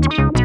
You